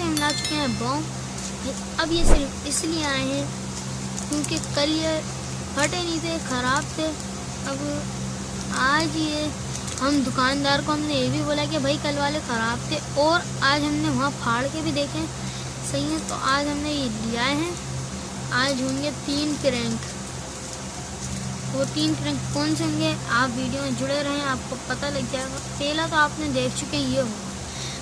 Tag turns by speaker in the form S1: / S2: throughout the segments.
S1: से हम ला चुके हैं बॉम अब ये सिर्फ़ इसलिए आए हैं क्योंकि कल ये फटे नहीं थे, ख़राब थे। अब आज ये हम दुकानदार को हमने ये भी बोला कि भाई कल वाले ख़राब थे और आज हमने वहाँ फाड़ के भी देखे। सही है तो आज हमने ये लिया है। आज होंगे तीन क्रैंक वो तीन क्रैंक कौन से होंगे? आप वीडियो में जुड़े रहें, आपको पता लग जाएगा। पहला तो आपने देख चुके ये होगा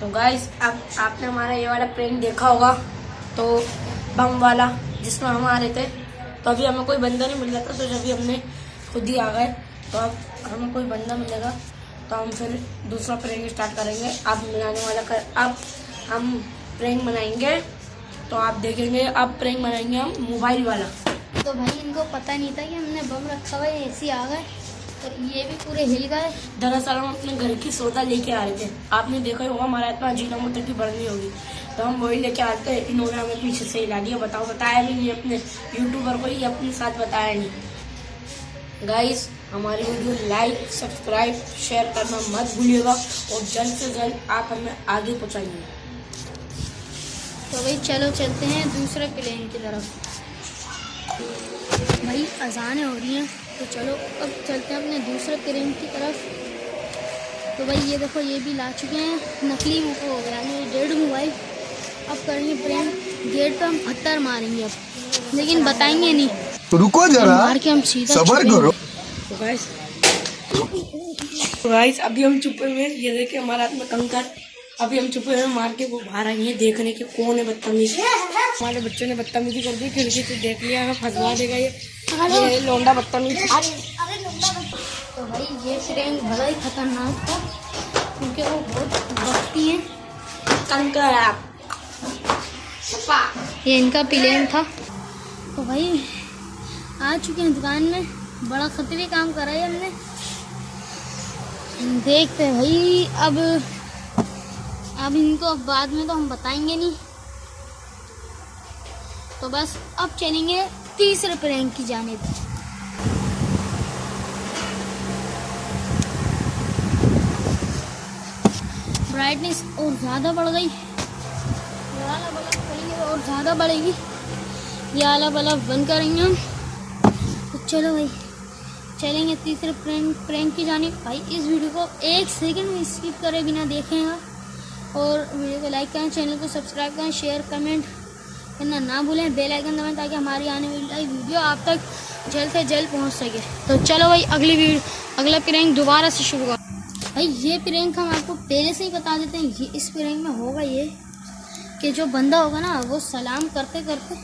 S2: तो गाइस अब आपने हमारा ये वाला प्रैंक देखा होगा तो बम वाला, जिसमें हम आ रहे थे तो अभी हमें कोई बंदा नहीं मिल रहा था तो जब भी हमने खुद ही आ गए तो अब हमें कोई बंदा मिलेगा तो हम फिर दूसरा प्रैंक स्टार्ट करेंगे। अब मिलाने वाला कर, अब हम प्रैंक बनाएँगे तो आप देखेंगे, अब प्रैंक बनाएँगे हम मोबाइल वाला।
S1: तो भाई, इनको पता नहीं था कि हमने बम रखा हुआ ऐसे आ गए। और ये भी पूरे हिल गए।
S2: दरअसल हम अपने घर की सौदा लेके आ रहे थे। आपने देखा होगा, हमारा इतना जीना मोटर की बढ़नी होगी। तो हम वही लेके आते हैं इन्होंने हमें पीछे से हिला दिया। बताओ, बताया भी नहीं अपने यूट्यूबर को ही अपने साथ बताया नहीं। गाइस हमारी वीडियो लाइक सब्सक्राइब शेयर करना मत भूलिएगा और जल्द से जल्द आप हमें आगे पहुँचाइए।
S1: तो भाई चलो चलते हैं दूसरे प्लेन की तरफ़। भाई, अजानें हो रही हैं। तो चलो अब चलते हैं अपने दूसरे प्लेन की तरफ़। तो भाई ये देखो ये भी ला चुके हैं। नकली वो यानी डेढ़ मोबाइल अब करेंगे प्रेम। गेट पे हम पत्थर मारेंगे अब। लेकिन बताएँगे नहीं।
S3: तो रुको जरा। मार
S1: के हम सीधा सबर करो।
S2: तो गाइस तो गाइस अभी हम छुपे हुए ये देखे हमारे हाथ में कंकर अभी हम छुपे हुए हैं मार के वो बाहर आई है देखने के कौन है बदतमीजी? हमारे बच्चों ने बदतमीजी कर दी खिड़की से देख लिया हमें फंसवा देगा ये।
S1: ये
S2: लोंडा बदतमीज।
S1: तो भाई ये प्रेम बड़ा ही खतरनाक था क्योंकि वो बहुत भक्ति है।
S2: कंकर आप।
S1: ये इनका प्लेन था। तो भाई आ चुके हैं दुकान में। बड़ा खतरे काम करा है हमने। देखते हैं भाई अब अब इनको बाद में तो हम बताएँगे नहीं। तो बस अब चलेंगे तीसरे प्रैंक की जाने ब्राइटनेस और ज़्यादा बढ़ गई। और ज़्यादा बढ़ेगी। ये वाला बल्ब बंद करेंगे हम। तो चलो भाई, चलेंगे तीसरे प्रैंक प्रैंक की जाने भाई, इस वीडियो को एक सेकंड में स्किप करे बिना देखेंगे और वीडियो को लाइक करें, चैनल को सब्सक्राइब करें शेयर कमेंट करना ना भूलें बेल आइकन दबाएँ ताकि हमारी आने वाली वीडियो आप तक जल्द से जल्द पहुँच सके। तो चलो भाई, अगली वीडियो अगला प्रैंक दोबारा से शुरू कर। भाई, ये प्रैंक हम आपको पहले से ही बता देते हैं, ये इस प्रैंक में होगा ये, कि जो बंदा होगा ना, वो सलाम करते करते,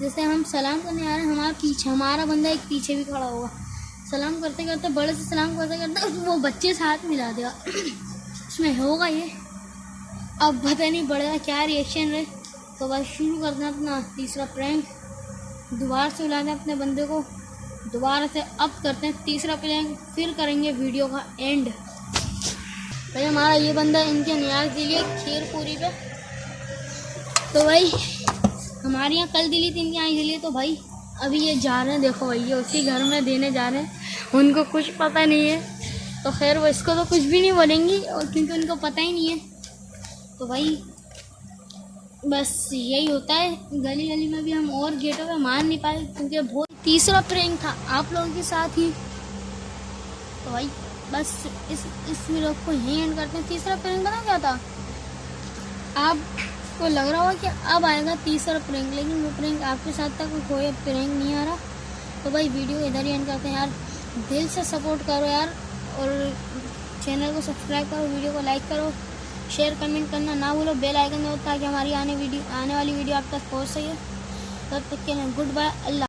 S1: जैसे हम सलाम करने आ रहे हैं, हमारा पीछे, हमारा बंदा एक पीछे भी खड़ा होगा। सलाम करते करते, बड़े से सलाम करते करते वो बच्चे से हाथ मिला देगा। इसमें होगा ये। अब पता नहीं का क्या रिएक्शन रहे तो बस शुरू करते हैं अपना तीसरा प्रैंक दोबारा से बुलाते हैं अपने बंदे को। दोबारा से अब करते हैं तीसरा प्रैंक फिर करेंगे वीडियो का एंड भाई, हमारा ये बंदा इनके न्याज खीर पूरी पे। तो भाई, हमारे यहाँ कल दिली थी इनके यहाँ दिली तो भाई, अभी ये जा रहे हैं, देखो भाई, ये उसी घर में देने जा रहे हैं। उनको कुछ पता नहीं है। तो खैर, वो इसको तो कुछ भी नहीं बोलेंगी और क्योंकि उनको पता ही नहीं है। तो भाई, बस यही होता है। गली गली में भी हम और गेटों पे मार नहीं पाए, क्योंकि बहुत तीसरा प्रैंक था, आप लोगों के साथ ही। तो भाई, बस इस इस वीडियो को यहीं एंड करते हैं। तीसरा प्रैंक बना क्या था? आपको लग रहा होगा कि अब आएगा तीसरा प्रैंक लेकिन वो प्रैंक आपके साथ तक कोई प्रैंक नहीं आ रहा। तो भाई वीडियो इधर ही एंड करते हैं। यार, दिल से सपोर्ट करो यार, और चैनल को सब्सक्राइब करो वीडियो को लाइक करो। शेयर कमेंट करना ना भूलो। बेल आइकन दो ताकि हमारी आने वीडियो, आने वाली वीडियो आप तक पहुँच सके तब तक के लिए गुड बाय, अल्लाह।